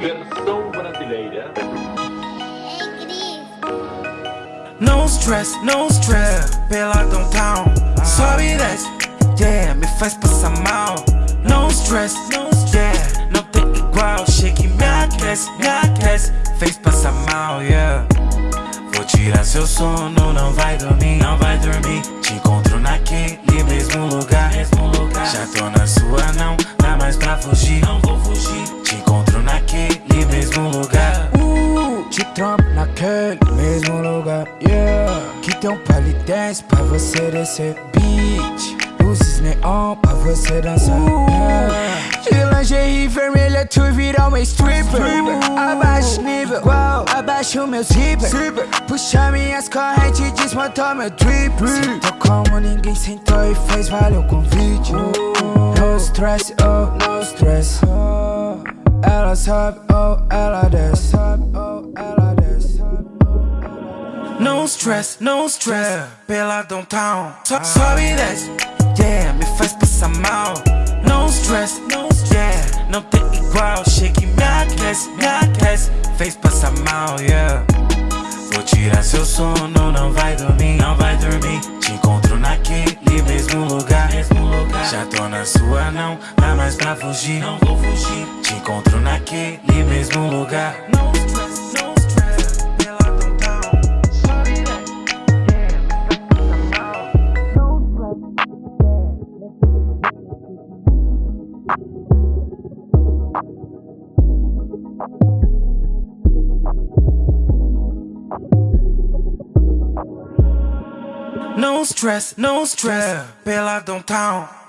Versão brasileira. No stress, no stress, pela downtown. Sobe e desce, yeah, me faz passar mal. No stress, no stress, yeah, não tem igual. Chega e me aquece, me aquece, fez passar mal, yeah. Vou tirar seu sono, não vai dormir, não vai dormir. Te encontro naquele mesmo lugar, naquele mesmo lugar, yeah. Que tem um dance pra você descer Beat, luzes neon pra você dançar, yeah. De lingerie vermelha tu virar uma stripper. Abaixa o nível, igual, abaixa o meu zíper. Puxa minhas correntes, desmontou meu drip. Sentou como ninguém sentou e fez vale o convite. No stress, oh, no stress. Ela sobe, oh, ela desce No stress, no stress, pela downtown. So, Sobe e desce, yeah, me faz passar mal. No stress, no stress, yeah, não tem igual. Chega e me aquece, me aquece, fez passar mal, yeah. Vou tirar seu sono, não vai dormir, não vai dormir. Te encontro naquele mesmo lugar, mesmo lugar. Já tô na sua, não dá mais pra fugir, não vou fugir. Te encontro naquele mesmo lugar No stress, no stress, pela downtown